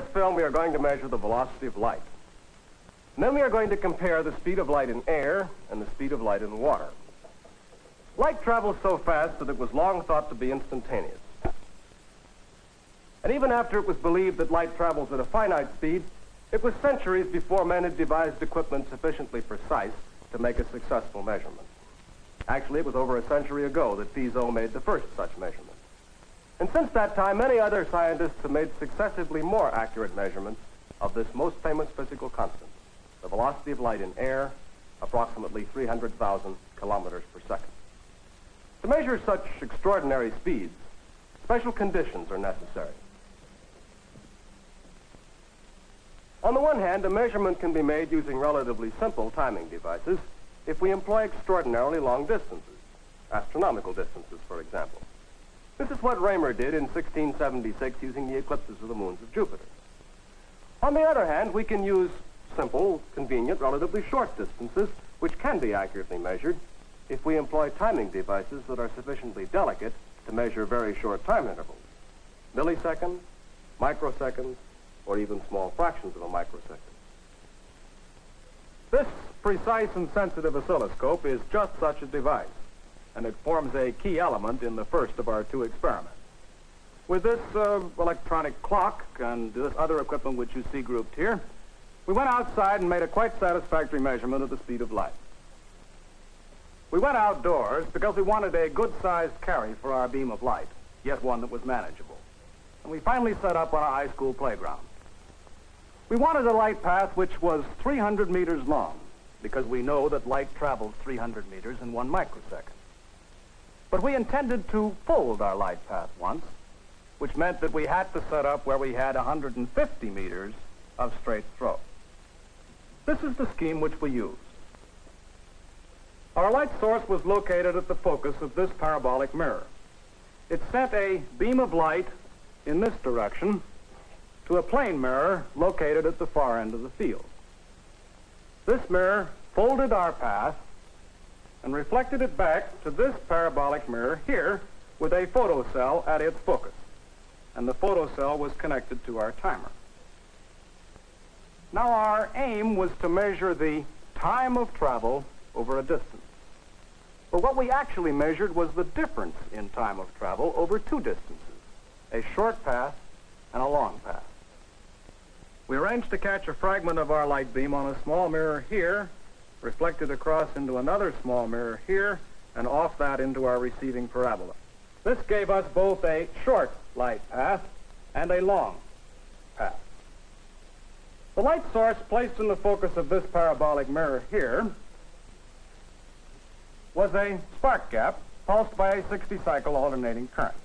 this film, we are going to measure the velocity of light. And then we are going to compare the speed of light in air and the speed of light in water. Light travels so fast that it was long thought to be instantaneous. And even after it was believed that light travels at a finite speed, it was centuries before men had devised equipment sufficiently precise to make a successful measurement. Actually, it was over a century ago that Fizeau made the first such measurement. And since that time, many other scientists have made successively more accurate measurements of this most famous physical constant, the velocity of light in air, approximately 300,000 kilometers per second. To measure such extraordinary speeds, special conditions are necessary. On the one hand, a measurement can be made using relatively simple timing devices if we employ extraordinarily long distances, astronomical distances, for example. This is what Roemer did in 1676 using the eclipses of the moons of Jupiter. On the other hand, we can use simple, convenient, relatively short distances, which can be accurately measured if we employ timing devices that are sufficiently delicate to measure very short time intervals, milliseconds, microseconds, or even small fractions of a microsecond. This precise and sensitive oscilloscope is just such a device, and it forms a key element in the first of our two experiments. With this uh, electronic clock and this other equipment which you see grouped here, we went outside and made a quite satisfactory measurement of the speed of light. We went outdoors because we wanted a good-sized carry for our beam of light, yet one that was manageable. And we finally set up on a high school playground. We wanted a light path which was 300 meters long, because we know that light travels 300 meters in one microsecond. But we intended to fold our light path once, which meant that we had to set up where we had 150 meters of straight throw. This is the scheme which we used. Our light source was located at the focus of this parabolic mirror. It sent a beam of light in this direction to a plane mirror located at the far end of the field. This mirror folded our path and reflected it back to this parabolic mirror here with a photocell at its focus. And the photocell was connected to our timer. Now our aim was to measure the time of travel over a distance. But what we actually measured was the difference in time of travel over two distances, a short path and a long path. We arranged to catch a fragment of our light beam on a small mirror here, reflected across into another small mirror here, and off that into our receiving parabola. This gave us both a short light path and a long path. The light source placed in the focus of this parabolic mirror here was a spark gap pulsed by a 60-cycle alternating current.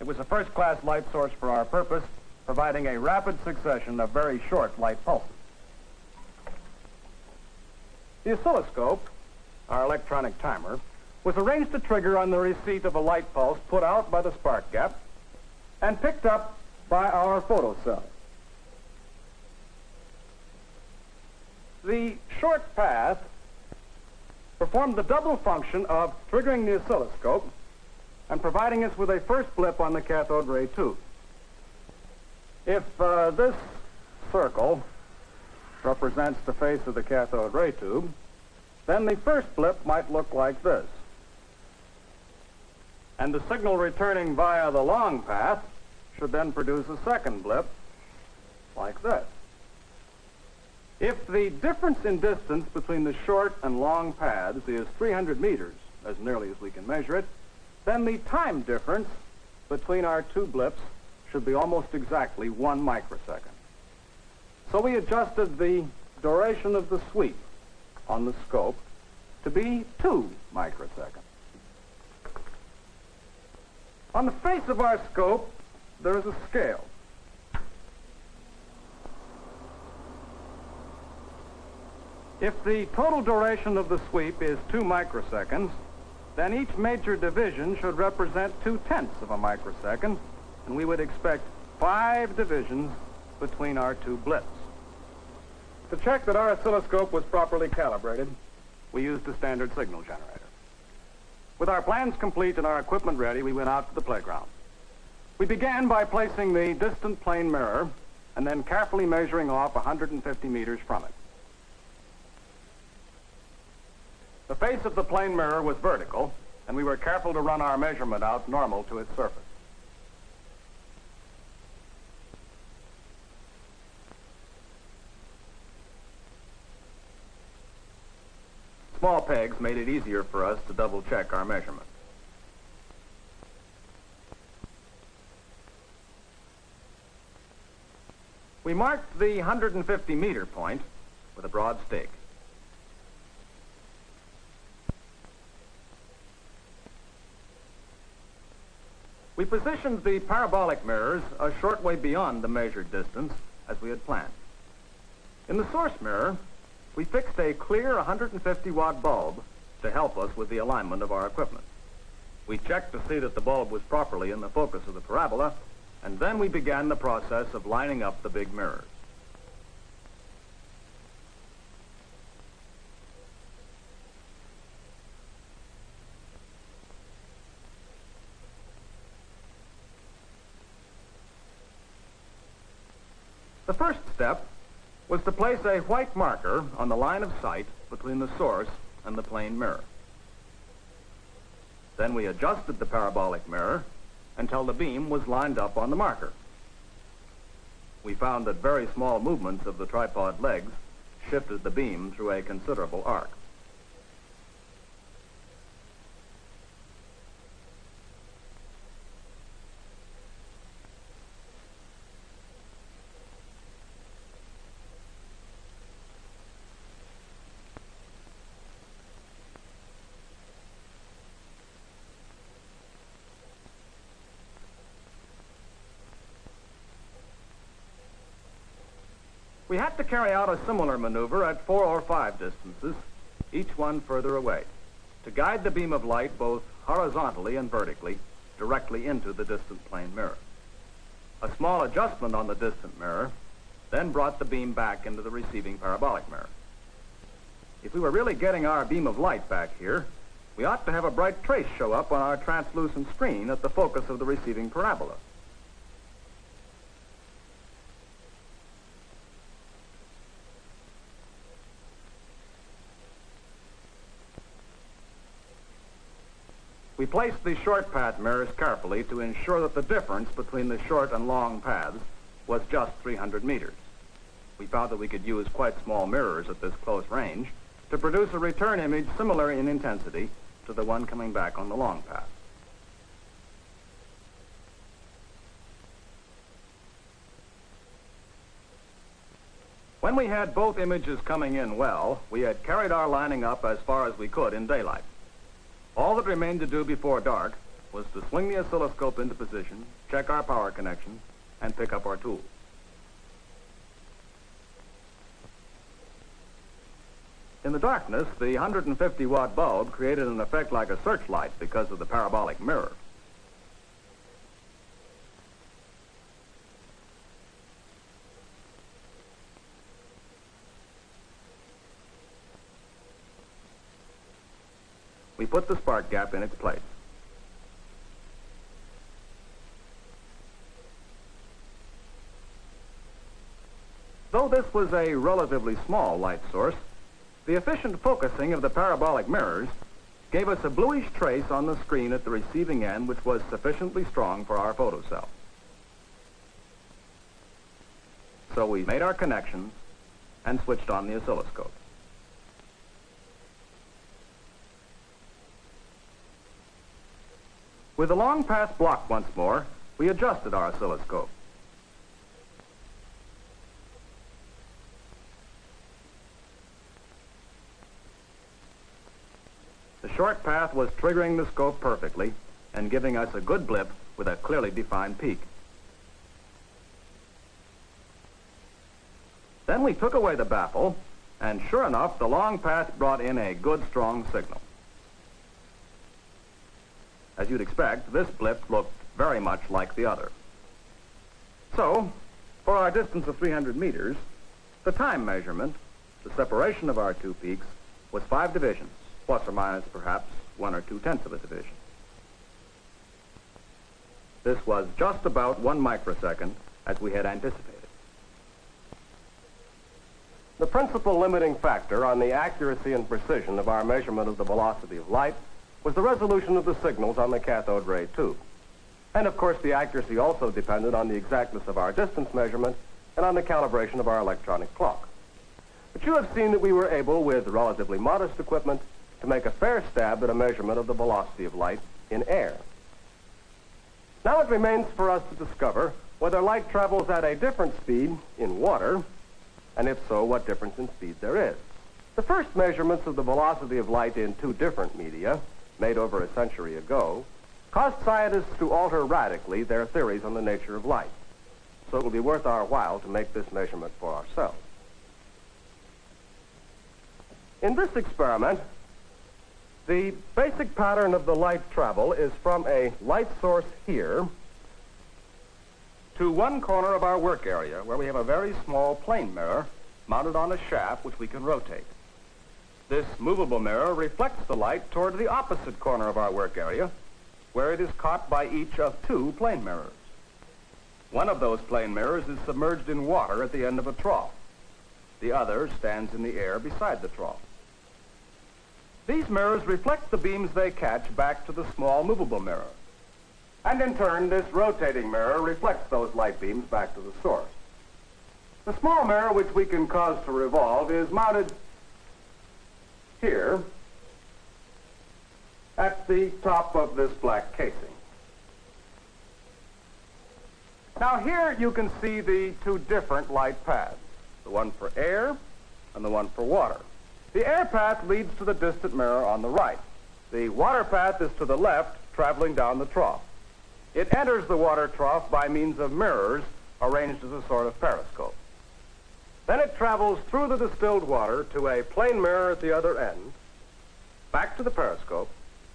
It was a first-class light source for our purpose, providing a rapid succession of very short light pulses. The oscilloscope, our electronic timer, was arranged to trigger on the receipt of a light pulse put out by the spark gap and picked up by our photocell. The short path performed the double function of triggering the oscilloscope and providing us with a first blip on the cathode ray tube. If uh, this circle represents the face of the cathode ray tube, then the first blip might look like this. And the signal returning via the long path should then produce a second blip like this. If the difference in distance between the short and long paths is 300 meters, as nearly as we can measure it, then the time difference between our two blips should be almost exactly one microsecond. So we adjusted the duration of the sweep on the scope to be two microseconds. On the face of our scope, there is a scale. If the total duration of the sweep is two microseconds, then each major division should represent two-tenths of a microsecond, and we would expect five divisions between our two blips. To check that our oscilloscope was properly calibrated, we used a standard signal generator. With our plans complete and our equipment ready, we went out to the playground. We began by placing the distant plane mirror and then carefully measuring off 150 meters from it. The face of the plane mirror was vertical, and we were careful to run our measurement out normal to its surface. Small pegs made it easier for us to double check our measurements. We marked the 150 meter point with a broad stake. We positioned the parabolic mirrors a short way beyond the measured distance as we had planned. In the source mirror, we fixed a clear 150 watt bulb to help us with the alignment of our equipment. We checked to see that the bulb was properly in the focus of the parabola, and then we began the process of lining up the big mirrors. The first step was to place a white marker on the line of sight between the source and the plane mirror. Then we adjusted the parabolic mirror until the beam was lined up on the marker. We found that very small movements of the tripod legs shifted the beam through a considerable arc. We had to carry out a similar maneuver at four or five distances, each one further away, to guide the beam of light both horizontally and vertically directly into the distant plane mirror. A small adjustment on the distant mirror then brought the beam back into the receiving parabolic mirror. If we were really getting our beam of light back here, we ought to have a bright trace show up on our translucent screen at the focus of the receiving parabola. We placed the short path mirrors carefully to ensure that the difference between the short and long paths was just 300 meters. We found that we could use quite small mirrors at this close range to produce a return image similar in intensity to the one coming back on the long path. When we had both images coming in well, we had carried our lining up as far as we could in daylight. All that remained to do before dark was to swing the oscilloscope into position, check our power connections, and pick up our tools. In the darkness, the 150 watt bulb created an effect like a searchlight because of the parabolic mirror. Put the spark gap in its place. Though this was a relatively small light source, the efficient focusing of the parabolic mirrors gave us a bluish trace on the screen at the receiving end which was sufficiently strong for our photocell. So we made our connections and switched on the oscilloscope. With the long path blocked once more, we adjusted our oscilloscope. The short path was triggering the scope perfectly and giving us a good blip with a clearly defined peak. Then we took away the baffle, and sure enough, the long path brought in a good strong signal. As you'd expect, this blip looked very much like the other. So, for our distance of 300 meters, the time measurement, the separation of our two peaks, was five divisions, plus or minus perhaps one or two tenths of a division. This was just about one microsecond as we had anticipated. The principal limiting factor on the accuracy and precision of our measurement of the velocity of light was the resolution of the signals on the cathode ray tube. And of course, the accuracy also depended on the exactness of our distance measurement and on the calibration of our electronic clock. But you have seen that we were able, with relatively modest equipment, to make a fair stab at a measurement of the velocity of light in air. Now it remains for us to discover whether light travels at a different speed in water, and if so, what difference in speed there is. The first measurements of the velocity of light in two different media, made over a century ago, caused scientists to alter radically their theories on the nature of light. So it will be worth our while to make this measurement for ourselves. In this experiment, the basic pattern of the light travel is from a light source here to one corner of our work area where we have a very small plane mirror mounted on a shaft which we can rotate. This movable mirror reflects the light toward the opposite corner of our work area where it is caught by each of two plane mirrors. One of those plane mirrors is submerged in water at the end of a trough. The other stands in the air beside the trough. These mirrors reflect the beams they catch back to the small movable mirror. And in turn, this rotating mirror reflects those light beams back to the source. The small mirror, which we can cause to revolve, is mounted here at the top of this black casing. Now here you can see the two different light paths, the one for air and the one for water. The air path leads to the distant mirror on the right. The water path is to the left, traveling down the trough. It enters the water trough by means of mirrors arranged as a sort of periscope. Then it travels through the distilled water to a plane mirror at the other end, back to the periscope,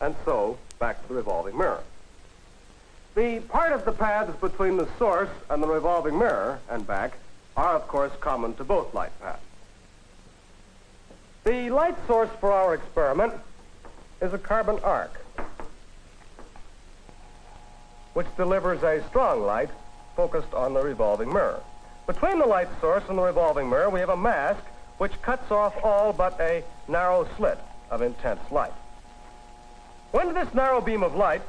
and so back to the revolving mirror. The part of the paths between the source and the revolving mirror and back are, of course, common to both light paths. The light source for our experiment is a carbon arc, which delivers a strong light focused on the revolving mirror. Between the light source and the revolving mirror, we have a mask which cuts off all but a narrow slit of intense light. When this narrow beam of light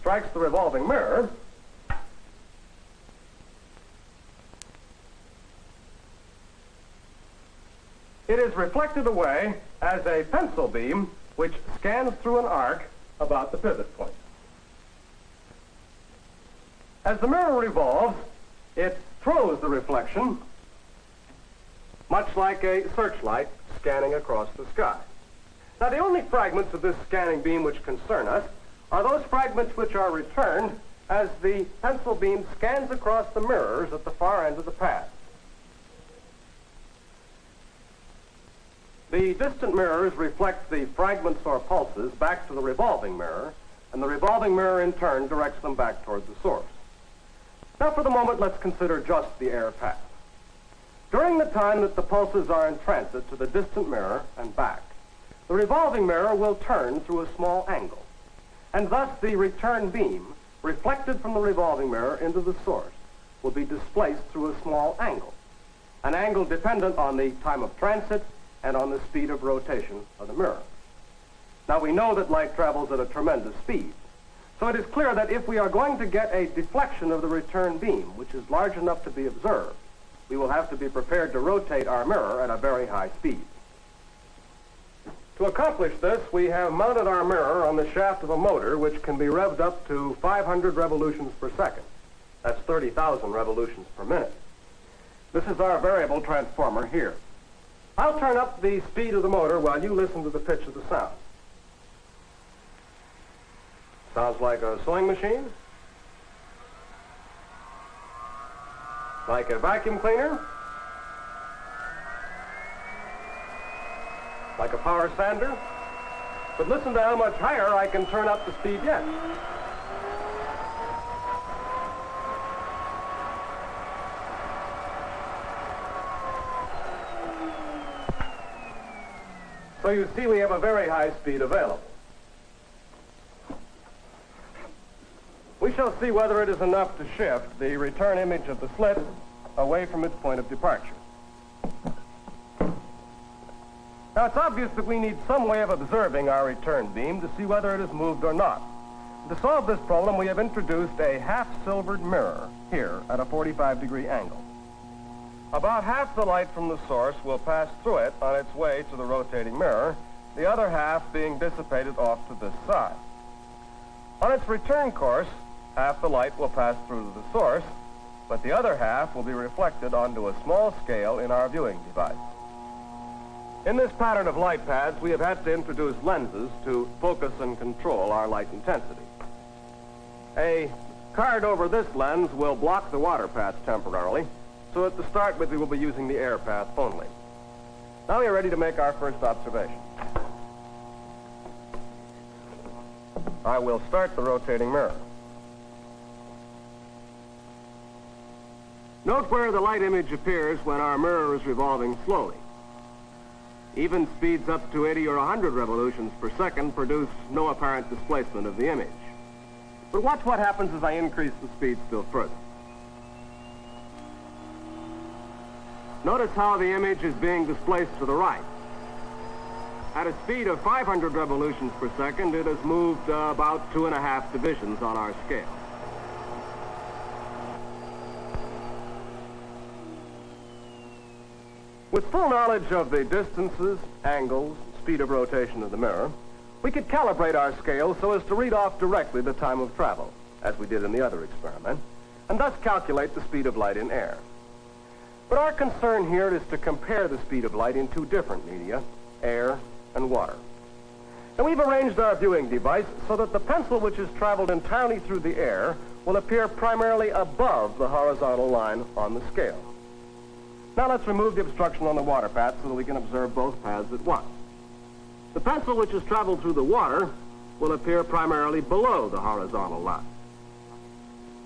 strikes the revolving mirror, It is reflected away as a pencil beam which scans through an arc about the pivot point. As the mirror revolves, it throws the reflection much like a searchlight scanning across the sky. Now, the only fragments of this scanning beam which concern us are those fragments which are returned as the pencil beam scans across the mirrors at the far end of the path. The distant mirrors reflect the fragments or pulses back to the revolving mirror, and the revolving mirror in turn directs them back toward the source. Now for the moment, let's consider just the air path. During the time that the pulses are in transit to the distant mirror and back, the revolving mirror will turn through a small angle, and thus the return beam, reflected from the revolving mirror into the source, will be displaced through a small angle, an angle dependent on the time of transit and on the speed of rotation of the mirror. Now we know that light travels at a tremendous speed. So it is clear that if we are going to get a deflection of the return beam, which is large enough to be observed, we will have to be prepared to rotate our mirror at a very high speed. To accomplish this, we have mounted our mirror on the shaft of a motor which can be revved up to 500 revolutions per second. That's 30,000 revolutions per minute. This is our variable transformer here. I'll turn up the speed of the motor while you listen to the pitch of the sound. Sounds like a sewing machine? Like a vacuum cleaner? Like a power sander? But listen to how much higher I can turn up the speed yet. So you see we have a very high speed available. We shall see whether it is enough to shift the return image of the slit away from its point of departure. Now, it's obvious that we need some way of observing our return beam to see whether it has moved or not. To solve this problem, we have introduced a half-silvered mirror here at a 45-degree angle. About half the light from the source will pass through it on its way to the rotating mirror, the other half being dissipated off to this side. On its return course, half the light will pass through the source, but the other half will be reflected onto a small scale in our viewing device. In this pattern of light paths, we have had to introduce lenses to focus and control our light intensity. A card over this lens will block the water path temporarily, so at the start with we will be using the air path only. Now we are ready to make our first observation. I will start the rotating mirror. Note where the light image appears when our mirror is revolving slowly. Even speeds up to 80 or 100 revolutions per second produce no apparent displacement of the image. But watch what happens as I increase the speed still further. Notice how the image is being displaced to the right. At a speed of 500 revolutions per second, it has moved uh, about two and a half divisions on our scale. With full knowledge of the distances, angles, speed of rotation of the mirror, we could calibrate our scale so as to read off directly the time of travel, as we did in the other experiment, and thus calculate the speed of light in air. But our concern here is to compare the speed of light in two different media, air and water. And we've arranged our viewing device so that the pencil which has traveled entirely through the air will appear primarily above the horizontal line on the scale. Now let's remove the obstruction on the water path so that we can observe both paths at once. The pencil which has traveled through the water will appear primarily below the horizontal line.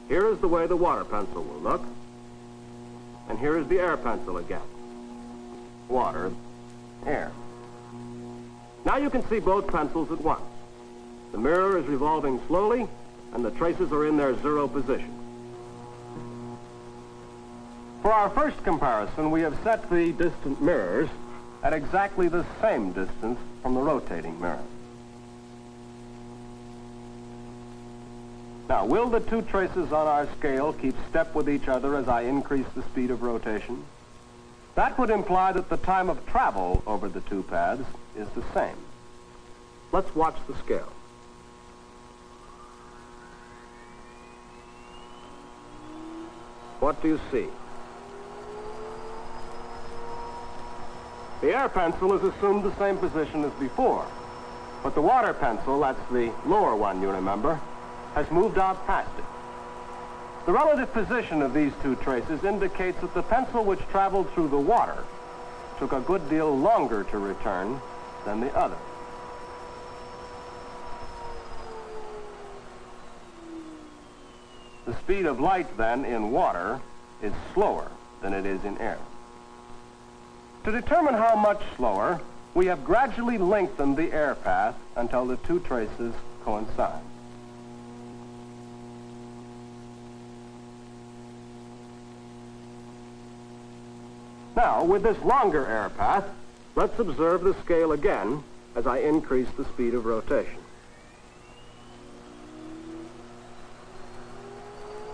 Here is the way the water pencil will look. And here is the air pencil again. Water, air. Now you can see both pencils at once. The mirror is revolving slowly, and the traces are in their zero position. For our first comparison, we have set the distant mirrors at exactly the same distance from the rotating mirror. Now, will the two traces on our scale keep step with each other as I increase the speed of rotation? That would imply that the time of travel over the two paths is the same. Let's watch the scale. What do you see? The air pencil has assumed the same position as before. But the water pencil, that's the lower one, you remember, has moved out past it. The relative position of these two traces indicates that the pencil which traveled through the water took a good deal longer to return than the other. The speed of light, then, in water is slower than it is in air. To determine how much slower, we have gradually lengthened the air path until the two traces coincide. Now, with this longer air path, let's observe the scale again as I increase the speed of rotation.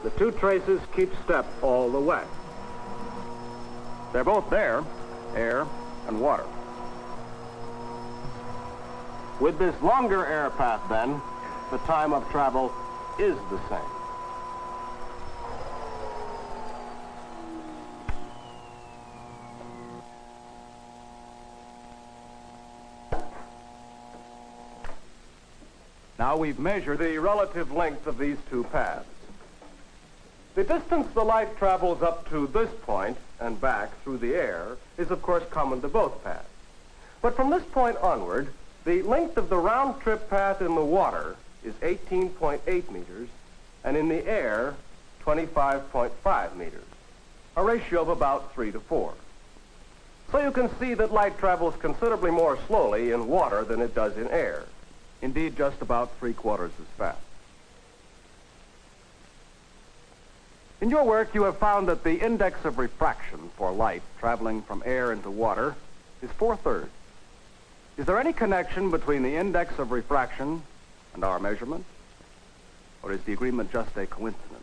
The two traces keep step all the way. They're both there, air, and water. With this longer air path, then, the time of travel is the same. Now we've measured the relative length of these two paths. The distance the light travels up to this point and back through the air is, of course, common to both paths. But from this point onward, the length of the round-trip path in the water is 18.8 meters, and in the air, 25.5 meters, a ratio of about 3 to 4. So you can see that light travels considerably more slowly in water than it does in air. Indeed, just about three quarters as fast. In your work, you have found that the index of refraction for light traveling from air into water is four-thirds. Is there any connection between the index of refraction and our measurement? Or is the agreement just a coincidence?